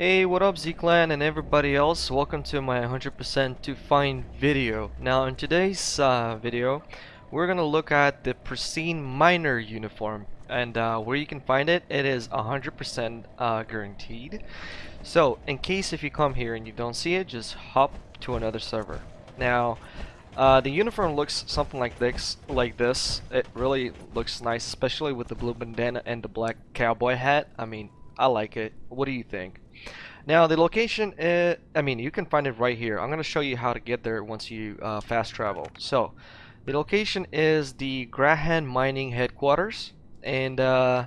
Hey, what up Z-Clan and everybody else? Welcome to my 100% to find video. Now in today's uh, video, we're gonna look at the pristine miner uniform and uh, where you can find it, it is 100% uh, guaranteed. So in case if you come here and you don't see it, just hop to another server. Now uh, the uniform looks something like this, like this. It really looks nice, especially with the blue bandana and the black cowboy hat. I mean, I like it. What do you think? Now the location, is, I mean, you can find it right here. I'm going to show you how to get there once you uh, fast travel. So, the location is the Garrahan Mining Headquarters, and uh,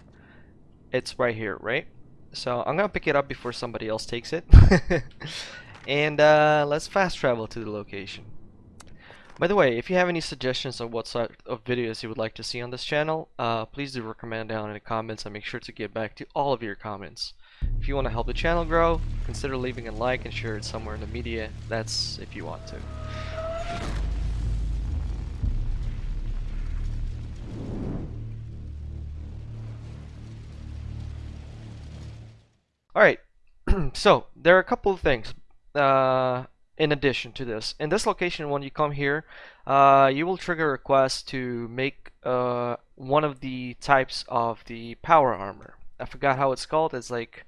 it's right here, right? So I'm going to pick it up before somebody else takes it. and uh, let's fast travel to the location. By the way, if you have any suggestions on what sort of videos you would like to see on this channel, uh, please do recommend down in the comments and make sure to get back to all of your comments. If you want to help the channel grow, consider leaving a like and share it somewhere in the media. That's if you want to. Alright, so there are a couple of things uh, in addition to this. In this location, when you come here, uh, you will trigger a request to make uh, one of the types of the power armor. I forgot how it's called. It's like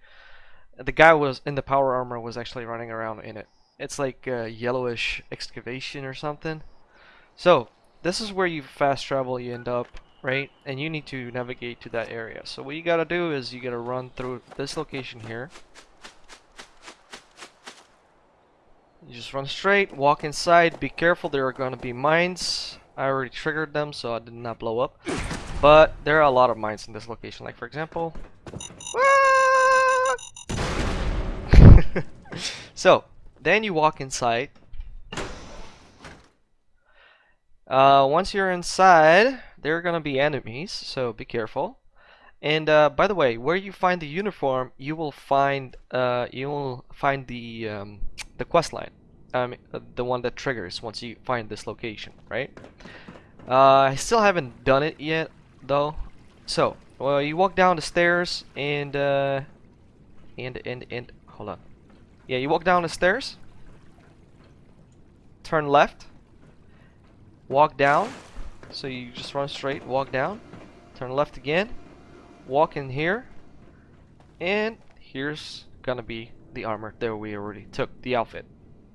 the guy was in the power armor was actually running around in it. It's like a yellowish excavation or something. So this is where you fast travel. You end up right, and you need to navigate to that area. So what you gotta do is you gotta run through this location here. You just run straight, walk inside, be careful, there are gonna be mines. I already triggered them, so I did not blow up. But there are a lot of mines in this location, like for example... so, then you walk inside. Uh, once you're inside, there are gonna be enemies, so be careful. And uh, by the way, where you find the uniform, you will find uh, you will find the um, the quest line, um, the one that triggers once you find this location, right? Uh, I still haven't done it yet, though. So, well, you walk down the stairs and uh, and and and hold on. Yeah, you walk down the stairs. Turn left. Walk down so you just run straight, walk down, turn left again, walk in here, and here's gonna be the armor that we already took, the outfit.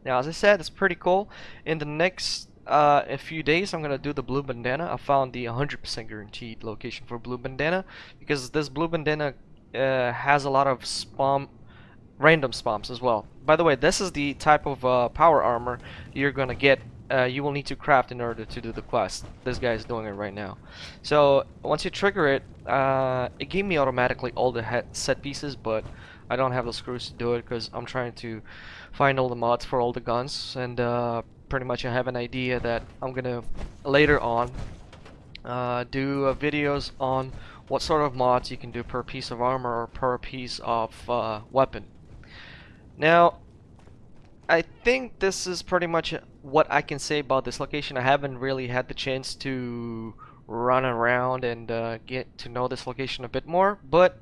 Now, as I said, it's pretty cool. In the next uh, a few days, I'm gonna do the blue bandana. I found the 100% guaranteed location for blue bandana because this blue bandana uh, has a lot of spam, random spawns as well. By the way, this is the type of uh, power armor you're gonna get uh, you will need to craft in order to do the quest. This guy is doing it right now. So once you trigger it, uh, it gave me automatically all the set pieces, but I don't have the screws to do it because I'm trying to find all the mods for all the guns, and uh, pretty much I have an idea that I'm gonna later on uh, do uh, videos on what sort of mods you can do per piece of armor or per piece of uh, weapon. Now, I think this is pretty much what I can say about this location. I haven't really had the chance to run around and uh, get to know this location a bit more, but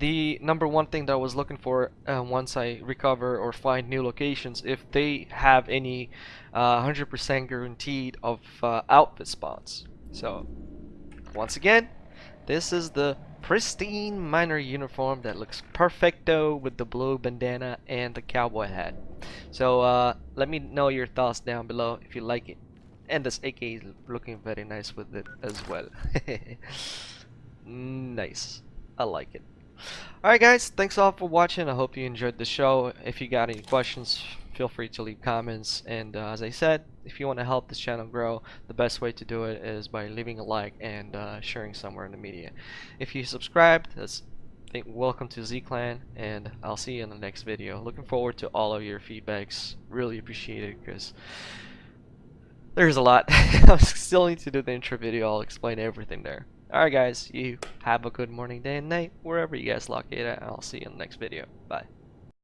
the number one thing that I was looking for uh, once I recover or find new locations, if they have any 100% uh, guaranteed of uh, outfit spawns. So, once again, this is the pristine miner uniform that looks perfecto with the blue bandana and the cowboy hat. So uh, let me know your thoughts down below if you like it. And this AK is looking very nice with it as well. nice. I like it. Alright guys, thanks all for watching. I hope you enjoyed the show. If you got any questions, feel free to leave comments. And uh, as I said, if you want to help this channel grow, the best way to do it is by leaving a like and uh, sharing somewhere in the media. If you subscribed, that's welcome to Z-Clan, and I'll see you in the next video. Looking forward to all of your feedbacks. Really appreciate it, because there's a lot. I still need to do the intro video. I'll explain everything there. Alright guys, you have a good morning, day, and night, wherever you guys lock it at, I'll see you in the next video. Bye.